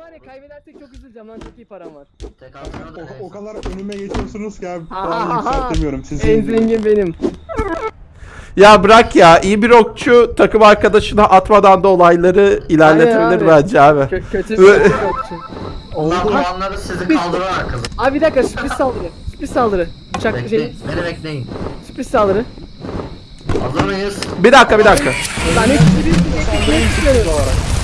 var ya kaybedersek çok üzüleceğim lan çok iyi param var. Tek altına da O, o kadar önüme geçiyorsunuz ki abi. Aha, Ben aha. yükseltemiyorum sizi. En zengin benim. Ya bırak ya iyi bir okçu takım arkadaşına atmadan da olayları ilerletebilir abi. bence abi. Kö kötü bir yokçu. Onlar puanları sizi kaldırarak kızım. Abi bir dakika sürpriz saldırı. Sürpriz saldırı. Uçak şey Bekleyin. Beni bekleyin. sürpriz saldırı. Hazır mıyız? Bir dakika bir dakika. Lan hepsi bir bir bir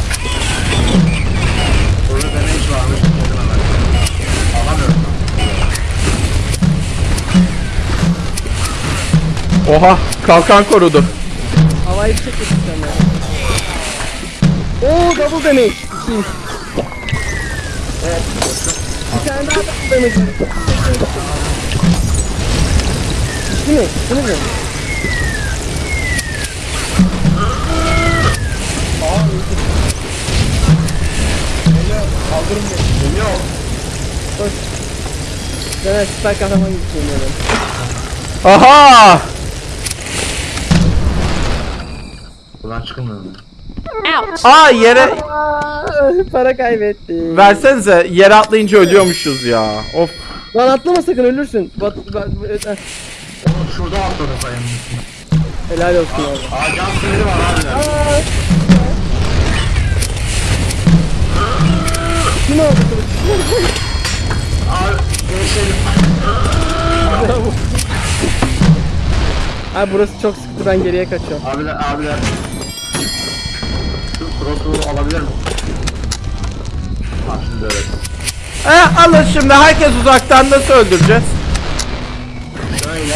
Oha kalkan korudu. Havayı bir çekmek istiyorum ya. Oo double damage. İkiyim. Bir tane daha double damage. Değil mi? Değil mi? Kaldırın beni. Geliyor. Koş. Ben süper kahraman gibi giyiniyorum. Aha! Buradan çıkılmıyor mu? Aa yere para kaybettim. versenize yere atlayınca ölüyormuşuz ya. Of. Lan atlama sakın ölürsün. Bat, bat, eh, Oğlum şurada atladı üstüne. helal olsun abi. Aa can siniri var abi. Aa. Kim aldı kılıç? Abi. Abi burası çok sıktı ben geriye kaçıyorum. Abiler abiler. Crossbow alabilir miyim? Ha şimdi evet. E alın şimdi herkes uzaktan nasıl öldüreceğiz? Şöyle.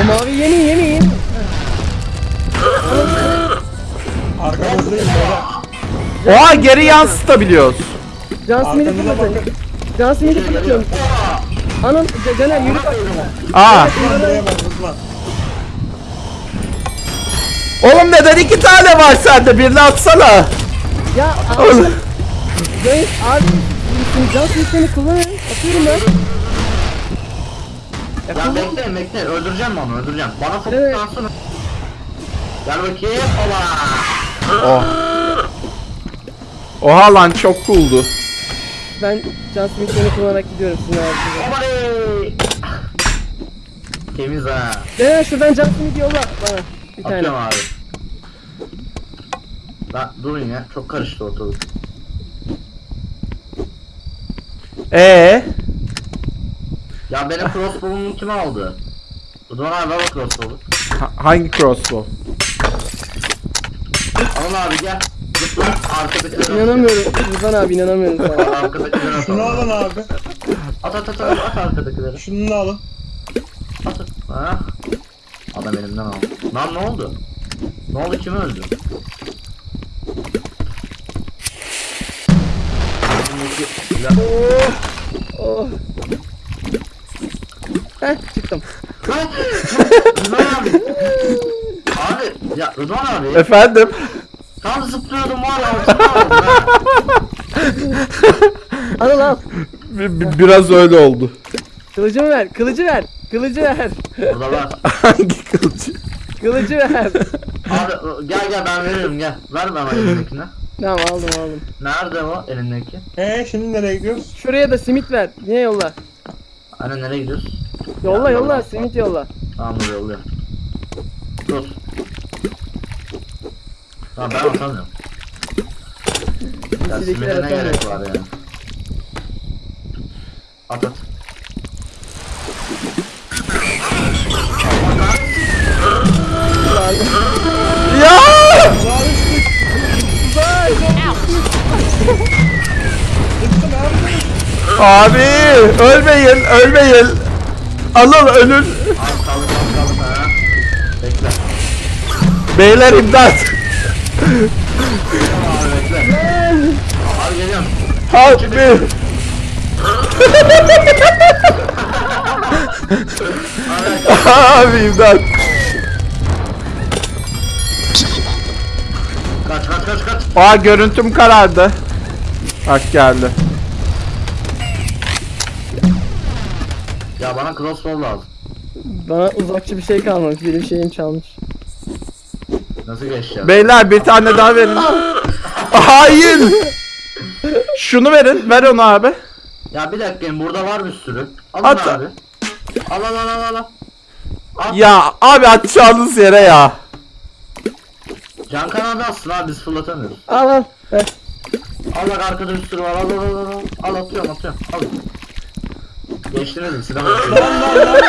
O mavi yemin yemin. Arkamızdayım beyler. Oha geri yansıtabiliyoruz. Can Smith'i Arkanıza fırlatın. bakın. Can Smith'i fırlatıyorum. Anam Caner yürü bak. Aa. Oğlum neden iki tane var sende? Birini atsana. Ya abi. Oğlum. Can, abi. Can kullanın. Atıyorum ben. Ya bekleyin bekleyin öldüreceğim mi onu öldüreceğim. Bana Evet. fokuslansın. Gel bakayım. Ola. Oh. Oha lan çok cooldu. Ben Can Smith'ini kullanarak gidiyorum sizin ağzınıza. Temiz ha. Caner şuradan Can Smith yolla bana. Bir tane. Atıyorum abi. Lan durun ya çok karıştı ortalık. Ee, Ya benim crossbow'umu kim aldı? Rıdvan abi ver o crossbow'u. ha- hangi crossbow? Alın abi gel. Zıpla arkadakileri İnanamıyorum. Rıdvan abi inanamıyorum sana. Arkadakileri at. Şunu alın abi. At at at at, at arkadakileri. Şunu da alın. At at. Ha? Adam elimden aldı. Lan ne oldu? Ne oldu kim öldü? Elimdeki silah- Oh. Heh çıktım. Rıdvan abi. Abi ya Rıdvan abi. Efendim? Tam zıplıyordum var ya. zıplıyordum ha. Al al. Bi- bi- biraz öyle oldu. Kılıcımı ver. Kılıcı ver. Kılıcı ver. Burada var. Hangi kılıcı? Kılıcı ver. Abi gel gel ben veririm gel. Ver bana elindekini. Tamam aldım aldım. Nerede o elindeki? Ee şimdi nereye gidiyoruz? Şuraya da simit ver. Niye yolla? Anne nereye gidiyoruz? Yolla Ya, yolla. Simit yolla. Tamam dur yolluyorum. Dur. Tamam ben atamıyorum. Ya simide ne atamıyor. gerek var yani? At at. Abi ölmeyin ölmeyin. Alın ölün. Beyler imdat. Help me. Abi imdat. Kaç kaç kaç kaç. Aa görüntüm karardı. Bak geldi. Bana crossbow lazım. Bana uzakçı bir şey kalmamış. Benim şeyim çalmış. Nasıl geçeceğim? Beyler bir tane daha verin. Hayır. Şunu verin. Ver onu abi. Ya bir dakika burada var bir sürü. Alın At- abi. Al al al al al. At. Ya abi atacağınız yere ya. Can kanadı atsın abi biz fırlatamıyoruz. Al al. Ver. Al bak arkada bir sürü var al al al al. Al atıyorum atıyorum. Al. Geçtirelim silah atıyorum. Lan lan lan.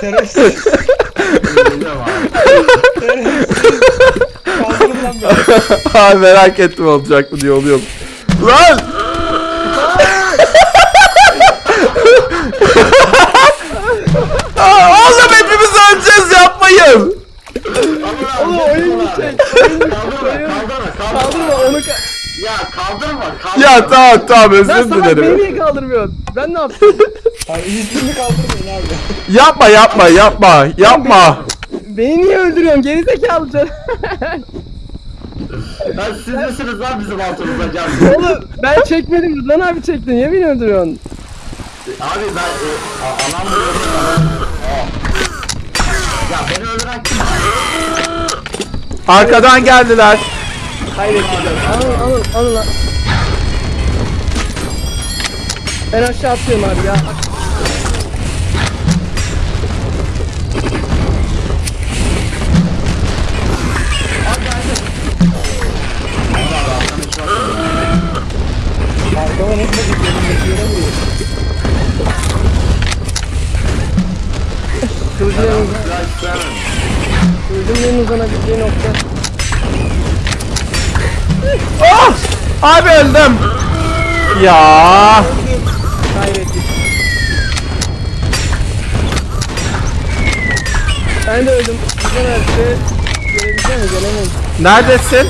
Şerefsiz. Geliyorum abi. Kaldırın lan beni. abi merak ettim olacak mı diye oluyorum. Lan! Aa, Oğlum hepimiz öleceğiz yapmayın. Oğlum oyun bitecek. Kaldırma kaldırma kaldırma. Kaldırma onu ka- Ya kaldırma kaldırma. Ya tamam tamam Lan özür salak beni dilerim. niye kaldırmıyorsun? Ben ne yaptım? Hayır iyisini kaldırmayın abi. Yapma yapma yapma yapma. beni niye öldürüyorsun? Gerizekalı can. Lan siz misiniz lan bizim altımızda can? Oğlum ben çekmedim. Rıdvan abi çekti. Niye beni öldürüyorsun? Abi ben e, a- anam. Ya beni öldüren kim? Arkadan geldiler. Alın alın alın lan. Ben aşağı atıyorum abi ya. Kılıcın en uzanabileceği nokta. Ah! Abi öldüm. Ya. Kaybettik. Ben de öldüm. Güzel. Gelebilecek mi? Gelemeyiz. Neredesin?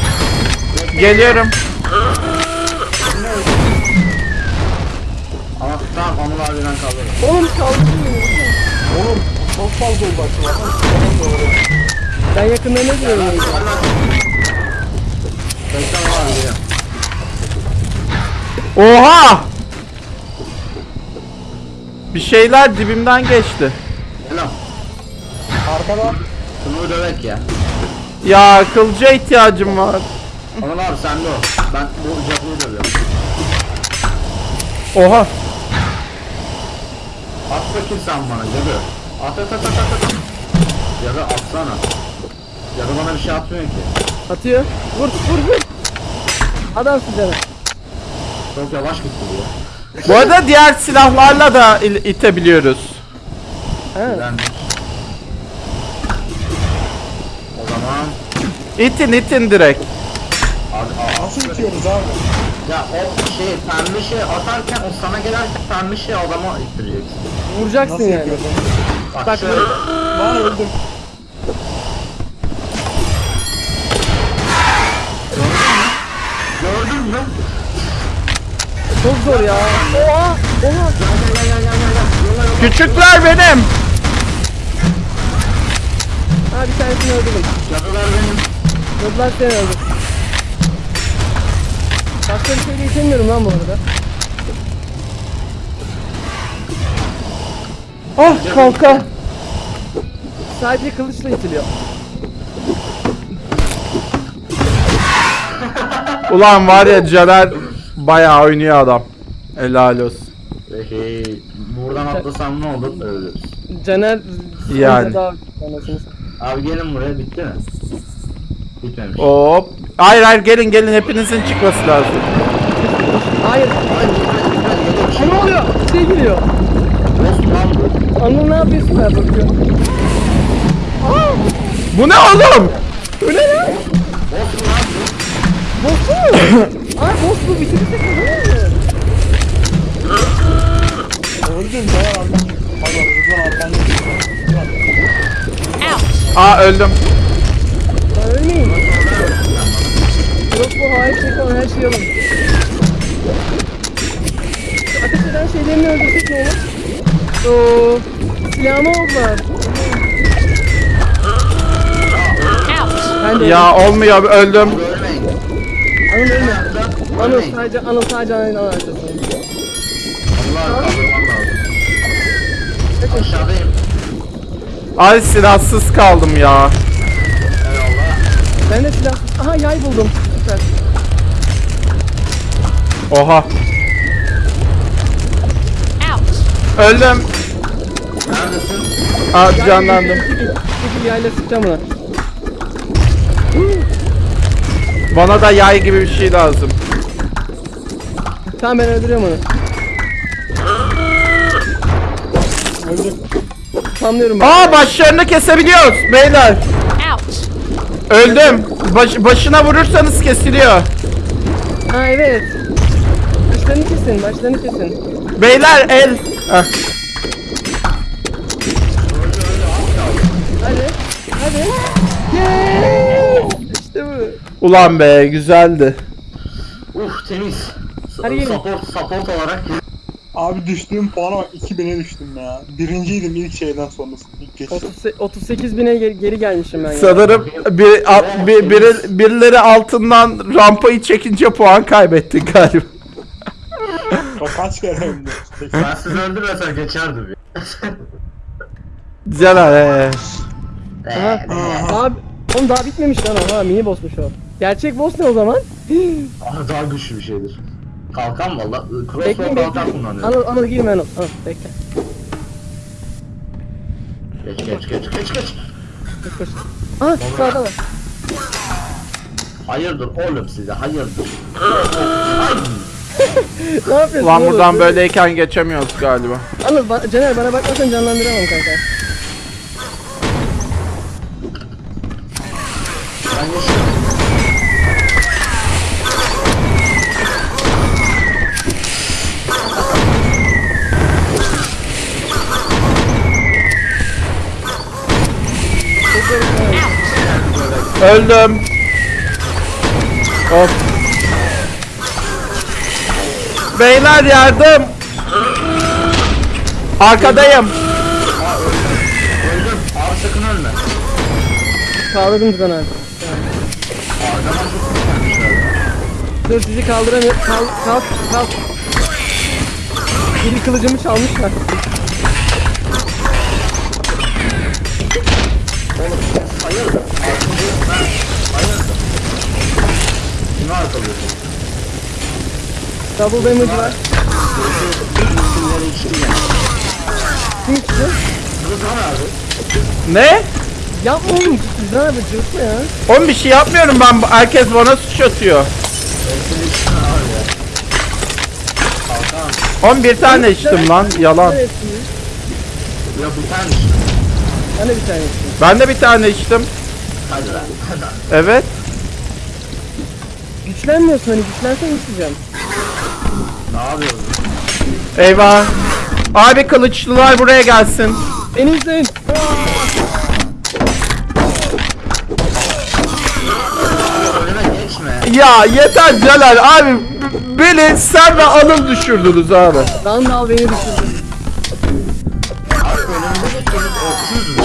Geliyorum. Ama tamam Anıl abiden kaldırın. Oğlum kaldırdın beni. Oğlum çok fazla ulaştı. Ben Anıl abi geliyorum. Oha! Bir şeyler dibimden geçti. Arkada Şunu dövek ya. Ya kılıca ihtiyacım var. Anıl abi sende o. Ben bu cadığı dövüyorum. Oha. At bakayım sen bana cadı. At at at at at. at. Cadı atsana. Cadı bana bir şey atmıyor ki. Atıyor. Vur vur vur. Adamsın canım. Çok yavaş gitti bu ya. Bu arada diğer silahlarla da il- itebiliyoruz. Ben... O zaman... İtin itin direkt. Abi, aa, nasıl itiyoruz abi? Ya o şey pembe şey atarken o sana gelerken pembe şey adama ittireceksin. Vuracaksın Nasıl yani. yapıyoruz? Bak, Bak şöyle. Lan öldüm. Gördün mü? Çok zor ya. Oha. Oha. Küçükler benim. Ha bir tanesini öldürdüm. Cadılar benim. Yıllar seni öldür. Başka bir şey de itemiyorum lan bu arada. Ah kalka. Sadece kılıçla itiliyor. Ulan var ya Caner bayağı oynuyor adam. Helal olsun. Hey, buradan atlasam ne olur? Ölürüz. Caner Yani. daha anasını satayım. Abi gelin buraya bitti mi? Bitmemiş. Hop. Hayır hayır gelin gelin hepinizin çıkması lazım. Hayır. Hadi hadi hadi geliyor bir şey. Ne oluyor? Bir şey geliyor. Dost lan bu. Anıl ne yapıyorsun ben bakıyorum. Bu ne oğlum? Bu ne lan? Boss mu? Ay boss bu kazanır mı? Öldüm. Rıdvan arkamda. Aa öldüm. Ben ölmeyeyim. Yok bu hayır çekan her şeyi alın. Ateş eden şeylerini öldürsek ne olur? Oo, silahımı oldular. Ben de Ya olmuyor öldüm. Ölmeyin. Anıl ölme. Anıl Ölmeyin. sadece Anıl sadece Anıl'ın arkasında. Allah kaldırmam lazım. Aşağıdayım. Ay silahsız kaldım ya. Eyvallah. Ben de silah... Aha yay buldum. Süper. Oha. Öldüm. Neredesin? Aa canlandım. Çekil yayla sıkacağım ona. Bana da yay gibi bir şey lazım. Tamam ben öldürüyorum onu. Öldü. Tamlıyorum ben. Aa başlarını kesebiliyoruz beyler. Öldüm. Baş- başına vurursanız kesiliyor. Ha evet. Başlarını kesin, başlarını kesin. Beyler el. Hadi. Hadi. Yes! İşte bu. Ulan be güzeldi. Uf temiz. Hadi gelin. Support, support olarak Abi düştüğüm puana bak 2000'e düştüm ya. Birinciydim ilk şeyden sonrası. İlk geçiş. 38 38 bine geri, geri gelmişim ben ya. Sanırım bir, a- bir, biri- birileri altından rampayı çekince puan kaybettin galiba. Bak kaç kere öldüm. ben sizi öldürmesem geçerdim ya. He. Aha. Daha, oğlum daha bitmemiş lan. Ha mini bossmuş o. Gerçek boss ne o zaman? Ah, daha güçlü bir şeydir. Kalkan valla. Crossbow bekleyin kalkan bekleyin. kullanıyorum. Anıl, Anıl girme Anıl. Anıl bekle. Geç geç geç geç geç. Koş koş. Aa sağda var. Hayırdır oğlum size hayırdır. Ne yapıyorsun Ulan oğlum? buradan böyleyken geçemiyoruz galiba. Anıl ba- Caner bana bakmasan canlandıramam kanka. Öldüm. Hop. Beyler yardım. Arkadayım. Öldüm. Abi sakın ölme. Kaldırdım sana abi. Dur sizi kaldıramıyorum. Kal, kalk, kalk. Biri kılıcımı çalmışlar. Hayırdır. Arkamda ben. Hayırdır. Kimi arkalıyorsun? Double damage var. Ne? Yapma oğlum. Güzel abi cırtma ya. Oğlum bir şey yapmıyorum ben. Herkes bana suç atıyor. Kalkan. 11 tane içtim lan. Yalan. Ya bu tane. Ben de bir tane içtim. Ben de bir tane içtim. Hadi lan. Hadi lan. Evet. Güçlenmiyorsun hani güçlensen içeceğim. Ne yapıyorsun? Eyvah. Abi kılıçlılar buraya gelsin. Beni izleyin. Ya yeter Celal abi. Beni sen ve Anıl düşürdünüz abi. Randall beni düşürdü. Abi önümde geçiyoruz. Okşuyuz mu?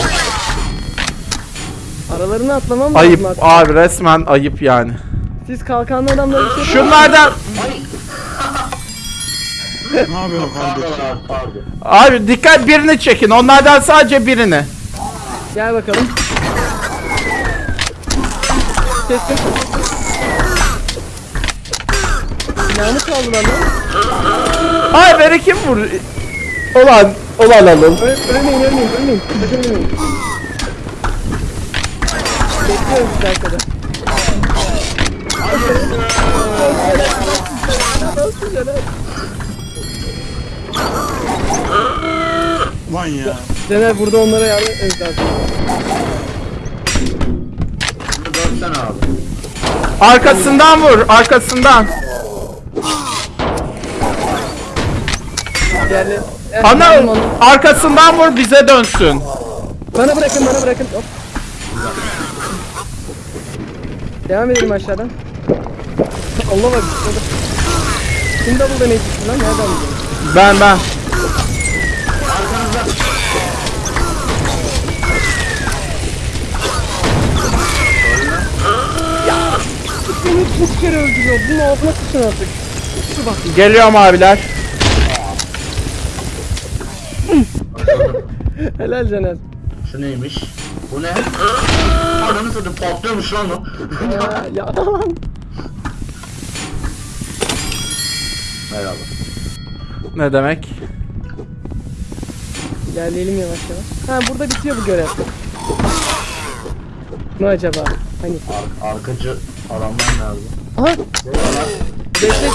Aralarına atlamam lazım Ayıp artık. abi resmen ayıp yani. Siz kalkanlı adamları bir şey Şunlardan. Ne yapıyorsun kardeşim? abi pardon. abi dikkat birini çekin. Onlardan sadece birini. Gel bakalım. Kestim. Silahımı çaldılar lan. Ay beni kim vur? Ulan ulan Anıl. Öl ölmeyin ölmeyin ölmeyin. Ölmeyin. Bekliyorum sizi arkada. Nasıl Caner? Lan ya. Caner burada onlara yardım etmemiz lazım. Bunu dönsene abi. Arkasından vur arkasından. Diğerleri... Eh, yardım onu. arkasından vur bize dönsün. Bana bırakın bana bırakın. Hop. Devam edelim aşağıdan. Allah bak. şurada. Kim double düştü lan? Nereden buldun? Ben ben. Beni üç kere öldürüyor. Bunun ağzına sıçın artık. Şu bak. Geliyorum abiler. Helal Caner. Şu neymiş? Bu ne? Ananı satayım patlıyormuş lan o. Ya, ya. Merhaba. Ne demek? İlerleyelim yavaş yavaş. Ha burada bitiyor bu görev. Ne acaba? Hani? Ar arkacı adamlar nerede? Aha! Bekle.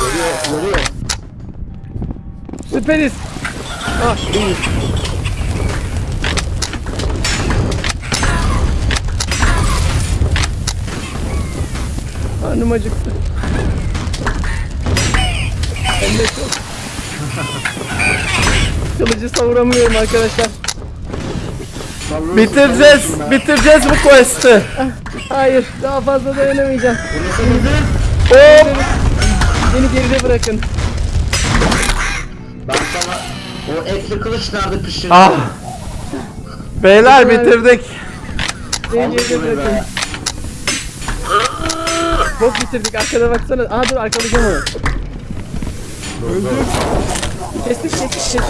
Görüyor, görüyor. Süperiz. Ah iyi. Karnım acıktı. Hem de çok. Kılıcı savuramıyorum arkadaşlar. Bitireceğiz. be. Bitireceğiz bu quest'i. Hayır daha fazla dayanamayacağım. Hop. Beni geride bırakın. Ben sana o etli kılıç nerede pişirdin? Ah. Beyler bitirdik. Beni geride bırakın. Bok bitirdik arkada baksana. Aa dur arkalayacağım onu. Dur. Kestik kestik kestik.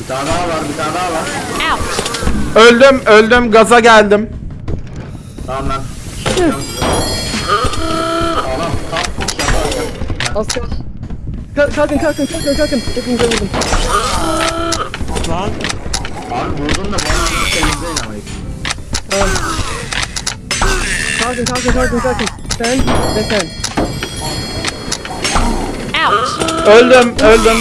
Bir tane daha var, bir tane daha var. Öldüm öldüm gaza geldim. Tamam ben. Anam tam yaparken. Az kal. Ka- kalkın kalkın kalkın kalkın. Hepinize vurdum. Lan Abi vurdun da bana bir temizleyin ama. Tamam. Kalkın kalkın kalkın kalkın. Sen ve sen. Öldüm öldüm.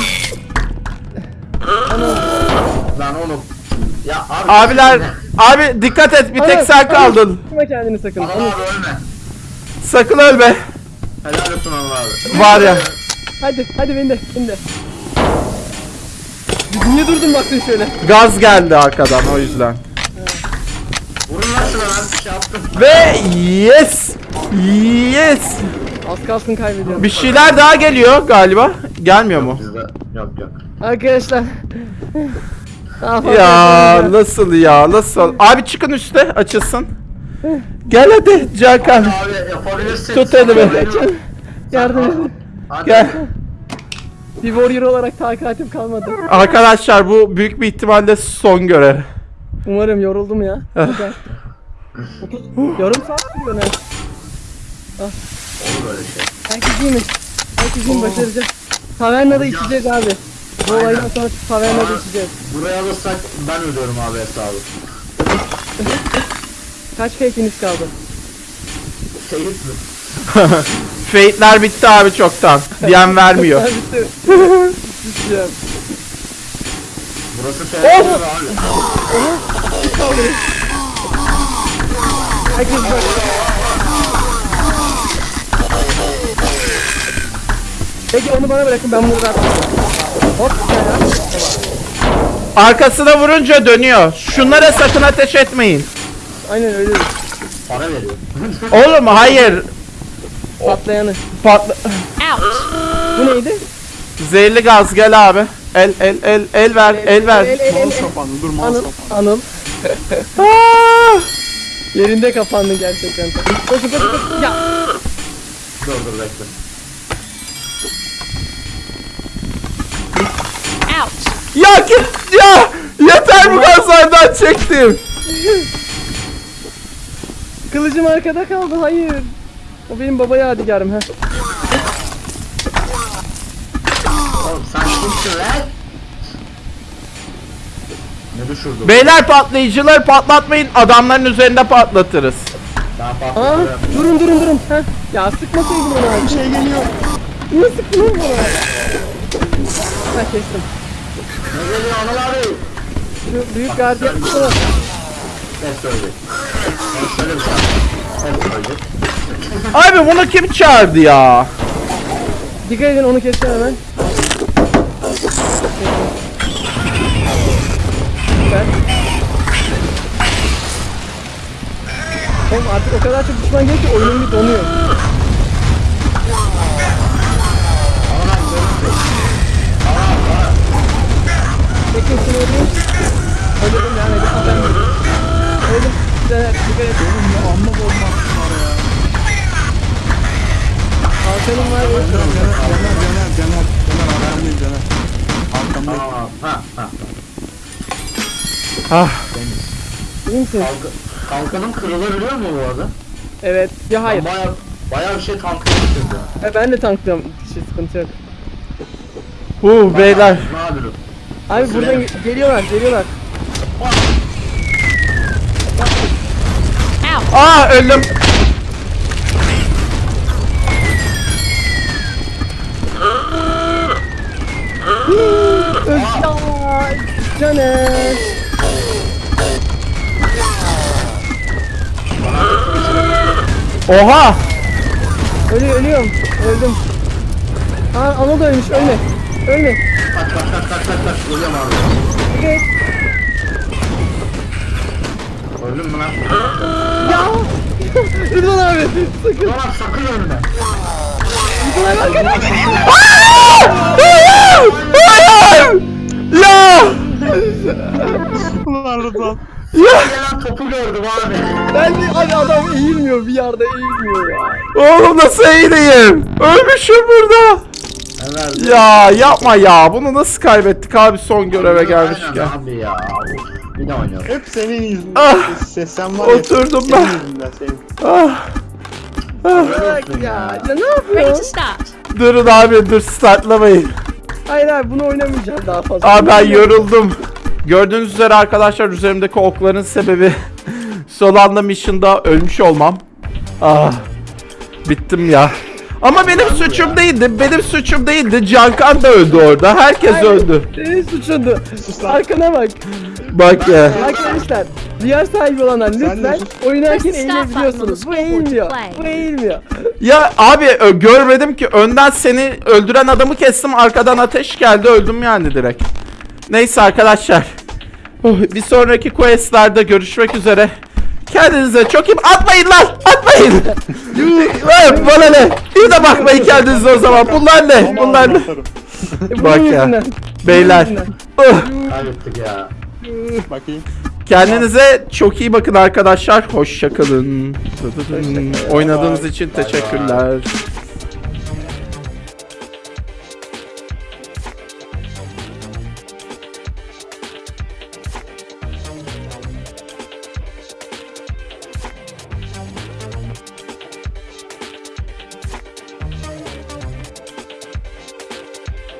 Lan oğlum. Ya abi. Abiler abi dikkat et bir tek sen kaldın. Tutma kendini sakın. Allah Anıl. abi ölme. Sakın ölme. Helal olsun Allah abi. Var ya. Hadi hadi beni de beni de. Niye durdun baktın şöyle? Gaz geldi arkadan o yüzden. Vurun lan şuna ben bir şey yaptım. Ve yes. Yes. Az kalsın kaybediyorum. Bir şeyler daha geliyor galiba. Gelmiyor mu? Bizde yok yok. Arkadaşlar. Ya nasıl ya nasıl? Abi çıkın üste açılsın. Gel hadi Cakan. Abi yapabilirsin. Tut elimi. Yardım edin. Hadi. Gel. Bir warrior olarak takatim kalmadı. Arkadaşlar bu büyük bir ihtimalle son görev. Umarım yoruldum ya. Yarım saat sürüyor ne? Olur böyle şey. Herkes iyi mi? Herkes iyi mi? Başaracağız. Tavernada içeceğiz abi. Bu Aynen. olaydan sonra tavernada içeceğiz. Buraya alırsak ben ödüyorum abi hesabı. Kaç fake'iniz kaldı? Seyit mi? Fate'ler bitti abi çoktan. Diyen vermiyor. Bitti. Biteceğim. Burası mi abi? Herkes bak. Peki onu bana bırakın ben bunu rahat Hop ya. Arkasına vurunca dönüyor. Şunlara sakın ateş etmeyin. Aynen öyle. Para veriyor. Oğlum hayır. Patlayanı. Patla... Bu neydi? Zehirli gaz gel abi. El el el el ver el ver. El, el, el, mouse el. kapandı dur mouse Anıl. kapandı. Anıl. Aa! Yerinde kapandın gerçekten. Koşun koşun koşun. Ya. dur dur bekle. Ya git ya. Yeter bu gazlardan çektim. Kılıcım arkada kaldı. Hayır. O benim baba yadigarım ha. Oğlum sen kimsin lan? Ne düşürdün? Beyler patlayıcıları patlatmayın. Adamların üzerinde patlatırız. Ben Aa, durun durun durun. Ha. Ya sıkmasaydın onu abi. Şey geliyor. Niye sıktın oğlum bana? Ha kestim. Ne geliyor Anıl abi? Şu büyük gardiyan. Hep söyleyecek. Ben şöyle bir. Abi bunu kim çağırdı ya? Dikkat edin onu keseceğim hemen. Oğlum artık o kadar çok düşman geliyor ki oyunum bir donuyor. Şunu öldüreyim. Öldürdüm yani. Öldüm. Öldüm. Güzel. Dikkat et. Amma bomba var ya. Kalkanım var. öldüm. Caner Caner Caner Caner Caner ayağımdayım Caner. Arkamda. Aa, ha ha. Ah Deniz. İyi misiniz? Kalk. Kalkanım kırılabiliyor mu bu arada? Evet. Ya hayır. Baya baya bir şey getirdi. Ha, ben de tanklıyorum. Hiç sıkıntı yok. Hu beyler. Nadir. Abi buradan ge- geliyorlar, geliyorlar. Aa öldüm. Öl ya. Caner. Oha. Ölüyor, ölüyorum. Öldüm. Aa, Anıl da ölmüş. Ölme. Ölme. Kaç kaç kaç kaç kaç kaç. Ölüyorum abi. Evet. Öldüm mü lan? Ya. Rıdvan abi. Sakın. Ulan sakın ölme. Rıdvan abi arkana. Hayır! Hayır! Ya! Ulan Rıdvan. Ya! Gelen topu gördüm abi. Ben de abi adam eğilmiyor bir yerde eğilmiyor ya. Oğlum nasıl eğileyim? Ölmüşüm burada. Ya yapma ya. Bunu nasıl kaybettik abi son göreve gelmişken. Abi ya. Bir de. Hep senin yüzünden. Ah! Ses sen var ya. Oturdum senin ben. yüzünden senin. Ah. Bırak ya. Ya ne Ready to yapıyorsun? start. Durun abi dur startlamayın. Hayır abi bunu oynamayacağım daha fazla. Abi ben yoruldum. Gördüğünüz üzere arkadaşlar üzerimdeki okların sebebi son anda mission'da ölmüş olmam. Ah. Bittim ya. Ama benim suçum değildi. Benim suçum değildi. Cankan da öldü orada. Herkes Hayır, öldü. Senin suçundu. Arkana bak. Bak ya. Arkadaşlar VR sahibi olanlar lütfen oynarken eğilebiliyorsunuz. Bu eğilmiyor. Bu eğilmiyor. Ya abi görmedim ki önden seni öldüren adamı kestim arkadan ateş geldi öldüm yani direkt. Neyse arkadaşlar. Oh, bir sonraki questlerde görüşmek üzere. Kendinize çok iyi atmayın lan atmayın. Lan bana ne? Bir de bakmayın kendinize o zaman. Bunlar ne? Bunlar ne? Bak ya. Beyler. Oh, Kaybettik ya. Bakayım. Kendinize çok iyi bakın arkadaşlar. Hoşçakalın. Oynadığınız için teşekkürler.